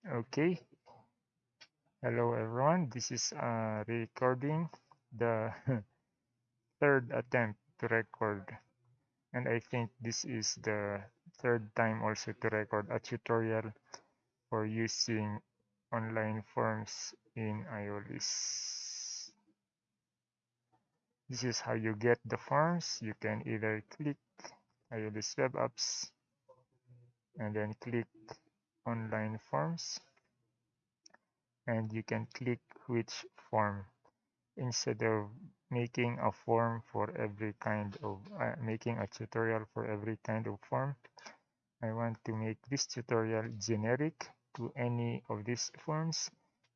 Okay, hello everyone. This is uh, recording the third attempt to record and I think this is the third time also to record a tutorial for using online forms in Aeolus This is how you get the forms. You can either click Aeolus web apps and then click online forms and you can click which form. Instead of making a form for every kind of uh, making a tutorial for every kind of form I want to make this tutorial generic to any of these forms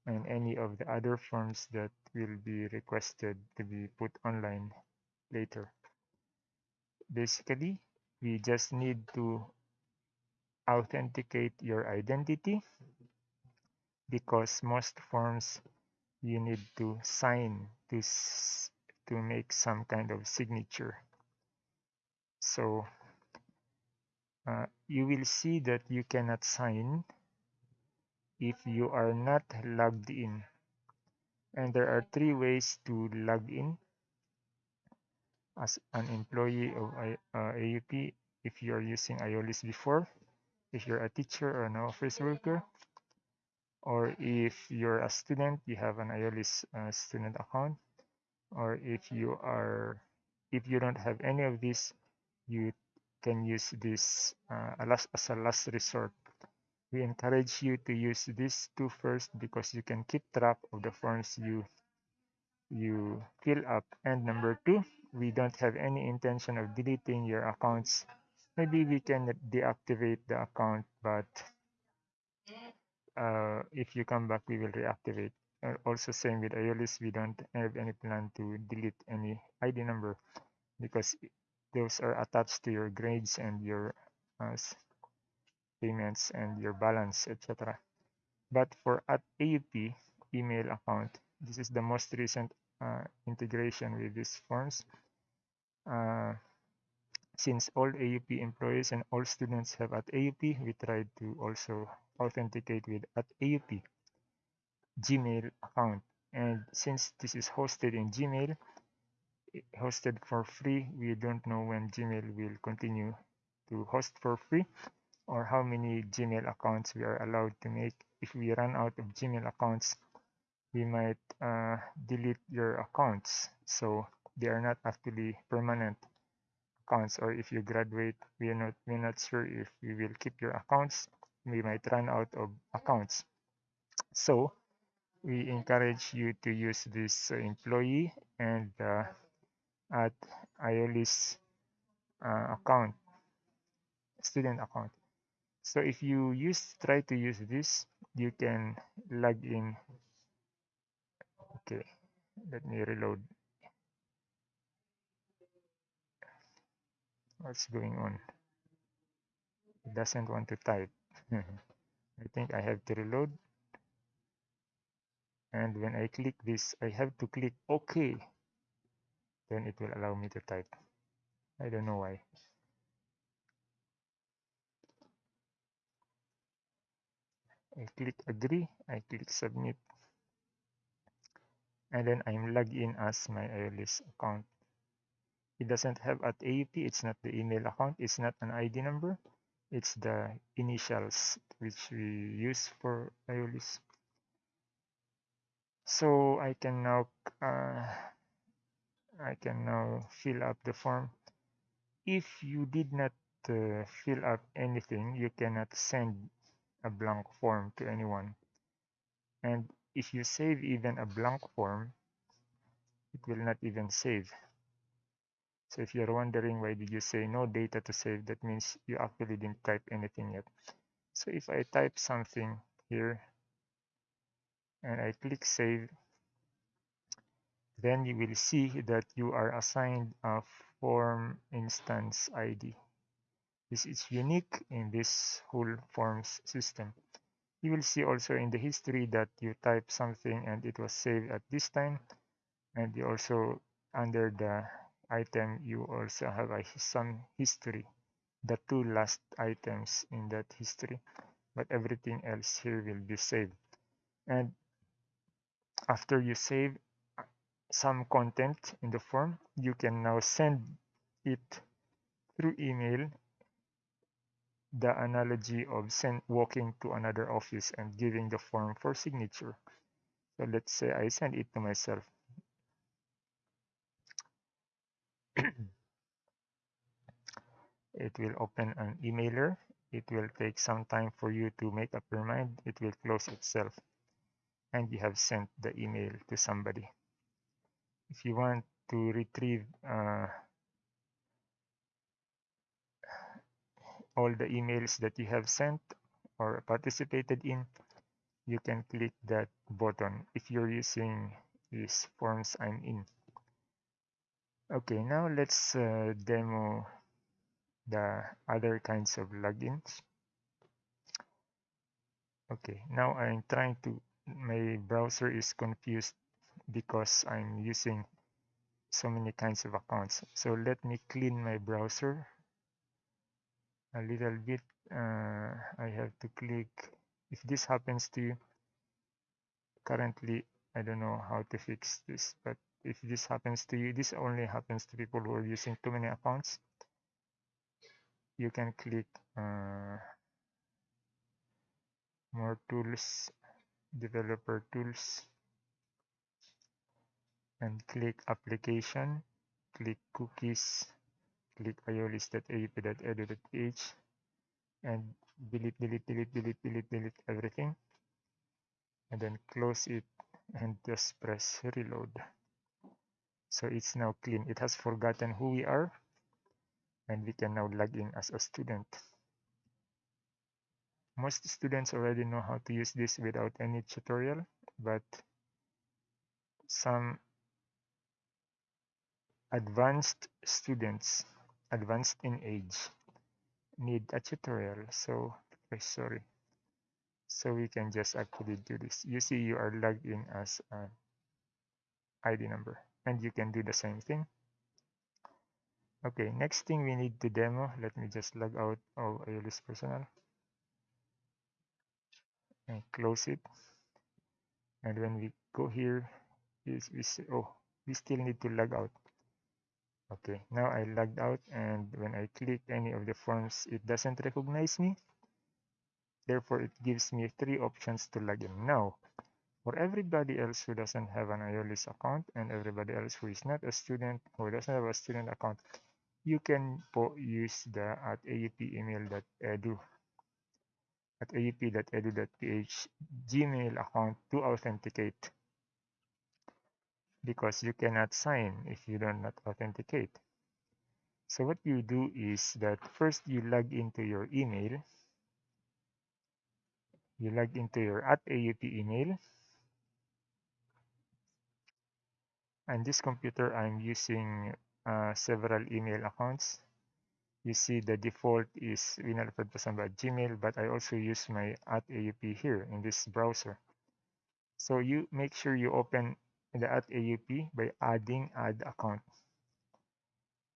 and any of the other forms that will be requested to be put online later. Basically we just need to authenticate your identity because most forms you need to sign to to make some kind of signature. So uh, you will see that you cannot sign if you are not logged in. And there are three ways to log in. As an employee of uh, AUP if you are using Aeolus before if you're a teacher or an office worker or if you're a student you have an Aeolus uh, student account or if you are if you don't have any of these you can use this uh, as a last resort. We encourage you to use these two first because you can keep track of the forms you you fill up. And number two we don't have any intention of deleting your accounts maybe we can deactivate the account but uh, if you come back we will reactivate. Uh, also same with Aeolus we don't have any plan to delete any ID number because those are attached to your grades and your uh, payments and your balance etc but for at AUP email account this is the most recent uh, integration with these forms. Uh, since all AUP employees and all students have at AUP we try to also authenticate with at AUP Gmail account. And since this is hosted in Gmail hosted for free we don't know when Gmail will continue to host for free or how many Gmail accounts we are allowed to make. If we run out of Gmail accounts we might uh, delete your accounts. So they are not actually permanent accounts or if you graduate we are not we're not sure if we will keep your accounts. We might run out of accounts. So we encourage you to use this employee and uh, at Aeolus uh, account student account. So if you use try to use this you can log in. Okay let me reload what's going on. It doesn't want to type. I think I have to reload. And when I click this I have to click OK. Then it will allow me to type. I don't know why. I click agree. I click submit. And then I'm logged in as my Aeolus account it doesn't have at AUP it's not the email account it's not an ID number. It's the initials which we use for Aeolus so I can now uh, I can now fill up the form. If you did not uh, fill up anything you cannot send a blank form to anyone. And if you save even a blank form it will not even save so if you're wondering why did you say no data to save that means you actually didn't type anything yet. So if I type something here and I click save then you will see that you are assigned a form instance ID this is unique in this whole forms system. You will see also in the history that you type something and it was saved at this time. And you also under the item you also have a some history. The two last items in that history but everything else here will be saved. And after you save uh, some content in the form you can now send it through email. The analogy of send, walking to another office and giving the form for signature. So let's say I send it to myself it will open an emailer. It will take some time for you to make up your mind. It will close itself. And you have sent the email to somebody. If you want to retrieve uh, all the emails that you have sent or participated in you can click that button. If you're using these forms I'm in okay now let's uh, demo the other kinds of logins okay now I'm trying to my browser is confused because I'm using so many kinds of accounts. So let me clean my browser a little bit. Uh, I have to click if this happens to you currently I don't know how to fix this but if this happens to you this only happens to people who are using too many accounts you can click uh, more tools developer tools and click application click cookies click aeolus.aup.edu.ph and delete delete delete delete delete delete everything and then close it and just press reload so it's now clean. It has forgotten who we are and we can now log in as a student. Most students already know how to use this without any tutorial but some advanced students advanced in age need a tutorial. So sorry. So we can just actually do this. You see you are logged in as an id number and you can do the same thing. Okay next thing we need to demo. Let me just log out of Aeolus personal and close it. And when we go here is we say oh we still need to log out. Okay now I logged out and when I click any of the forms it doesn't recognize me. Therefore it gives me three options to log in. Now for everybody else who doesn't have an Aeolus account and everybody else who is not a student who doesn't have a student account you can use the at aup-email.edu at aup.edu.ph gmail account to authenticate. Because you cannot sign if you do not authenticate. So what you do is that first you log into your email. You log into your at aup email and this computer i'm using uh, several email accounts. You see the default is winalfredpasamba gmail but i also use my at aup here in this browser. So you make sure you open the at aup by adding add account.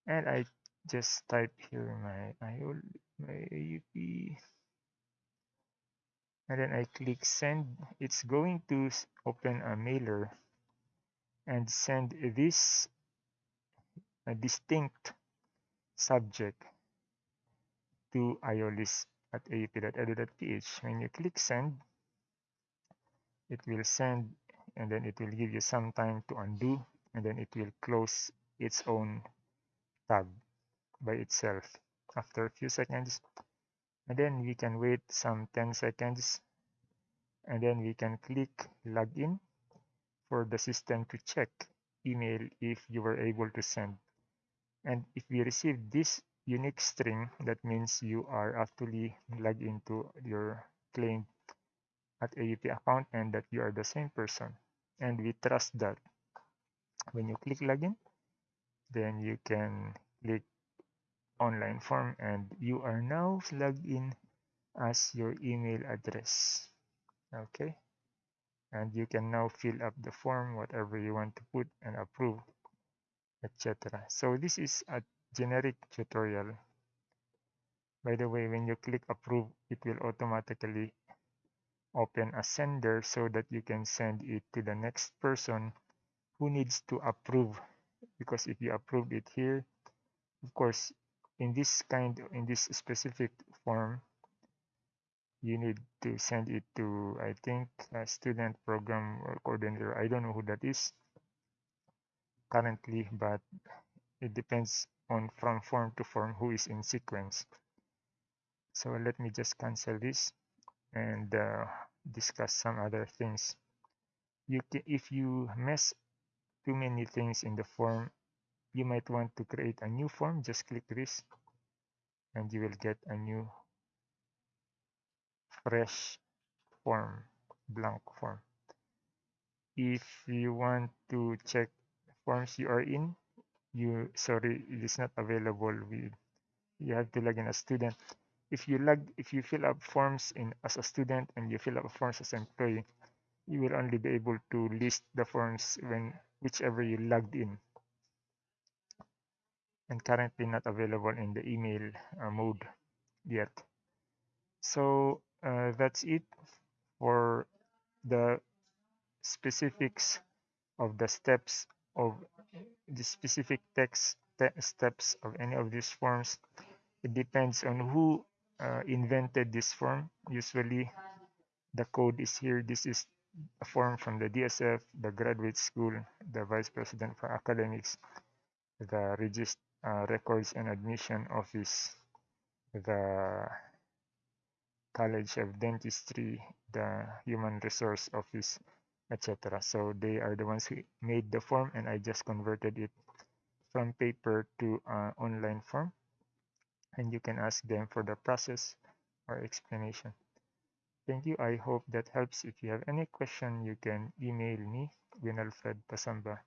And i just type here my my aup and then i click send. It's going to open a mailer and send this distinct subject to Aeolus at aup.edu.ph. When you click send, it will send and then it will give you some time to undo and then it will close its own tab by itself after a few seconds and then we can wait some 10 seconds and then we can click login for the system to check email if you were able to send. And if we receive this unique string that means you are actually logged into your claimed at AUP account and that you are the same person. And we trust that when you click login then you can click online form and you are now logged in as your email address. Okay and you can now fill up the form whatever you want to put and approve etc so this is a generic tutorial. By the way when you click approve it will automatically open a sender so that you can send it to the next person who needs to approve. Because if you approved it here of course in this kind in this specific form you need to send it to i think a student program coordinator. I don't know who that is currently but it depends on from form to form who is in sequence. So let me just cancel this and uh, discuss some other things. You can, if you mess too many things in the form you might want to create a new form. Just click this and you will get a new fresh form blank form. If you want to check forms you are in you sorry it is not available with you have to log in as student. If you log if you fill up forms in as a student and you fill up forms as employee you will only be able to list the forms when whichever you logged in. And currently not available in the email uh, mode yet. So uh, that's it for the specifics of the steps of the specific text te steps of any of these forms. It depends on who uh, invented this form. Usually the code is here. This is a form from the DSF the graduate school the vice president for academics the register uh, records and admission office the college of dentistry the human resource office etc so they are the ones who made the form and i just converted it from paper to uh, online form. And you can ask them for the process or explanation. Thank you. I hope that helps. If you have any question you can email me winalfredpasamba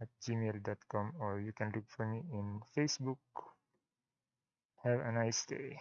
at gmail.com or you can look for me in facebook. Have a nice day